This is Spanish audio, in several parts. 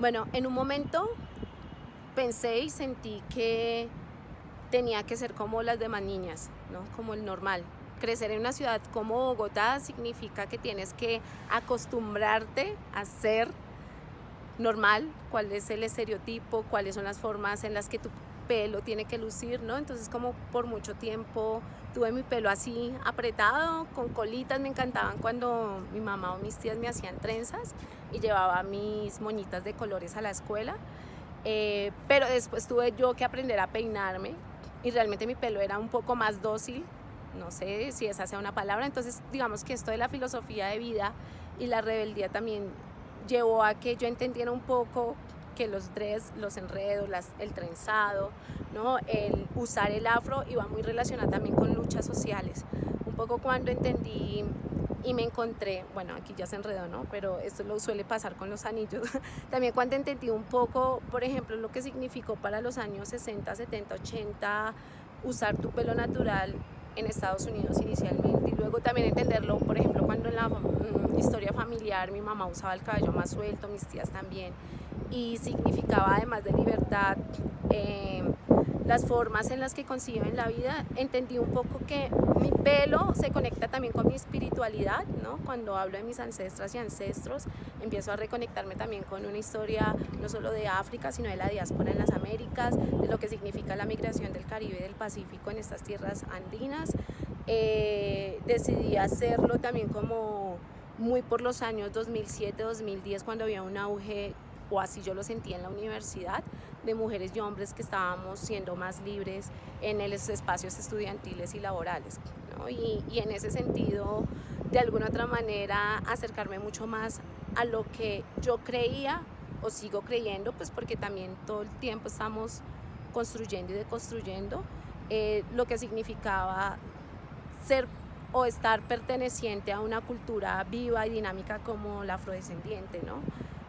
Bueno, en un momento pensé y sentí que tenía que ser como las demás niñas, ¿no? como el normal. Crecer en una ciudad como Bogotá significa que tienes que acostumbrarte a ser normal, cuál es el estereotipo, cuáles son las formas en las que tu pelo tiene que lucir, ¿no? Entonces como por mucho tiempo tuve mi pelo así apretado, con colitas, me encantaban cuando mi mamá o mis tías me hacían trenzas y llevaba mis moñitas de colores a la escuela. Eh, pero después tuve yo que aprender a peinarme y realmente mi pelo era un poco más dócil, no sé si esa sea una palabra, entonces digamos que esto de la filosofía de vida y la rebeldía también llevó a que yo entendiera un poco que los dreads, los enredos, el trenzado, ¿no? el usar el afro iba muy relacionado también con luchas sociales. Un poco cuando entendí y me encontré, bueno, aquí ya se enredó, ¿no? Pero esto lo suele pasar con los anillos. También cuando entendí un poco, por ejemplo, lo que significó para los años 60, 70, 80 usar tu pelo natural en Estados Unidos inicialmente y luego también entenderlo, por ejemplo, cuando en la mm, historia familiar mi mamá usaba el cabello más suelto, mis tías también, y significaba además de libertad em, las formas en las que conciben la vida, entendí un poco que mi pelo se conecta también con mi espiritualidad, ¿no? Cuando hablo de mis ancestras y ancestros, empiezo a reconectarme también con una historia no solo de África, sino de la diáspora en las Américas, de lo que significa la migración del Caribe y del Pacífico en estas tierras andinas. Eh, decidí hacerlo también como muy por los años 2007-2010, cuando había un auge o así yo lo sentí en la universidad, de mujeres y hombres que estábamos siendo más libres en los espacios estudiantiles y laborales. Y, y, en ese sentido, de alguna otra manera, acercarme mucho más a lo que yo creía o sigo creyendo, pues porque también todo el tiempo estamos construyendo y deconstruyendo eh, lo que significaba ser o estar perteneciente a una cultura viva y dinámica como la afrodescendiente, ¿no?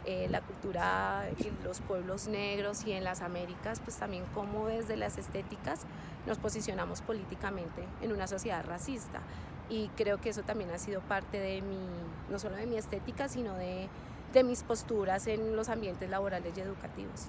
Eh, la cultura y los pueblos negros y en las Américas, pues también como desde las estéticas nos posicionamos políticamente en una sociedad racista. Y creo que eso también ha sido parte de mi, no solo de mi estética, sino de, de mis posturas en los ambientes laborales y educativos.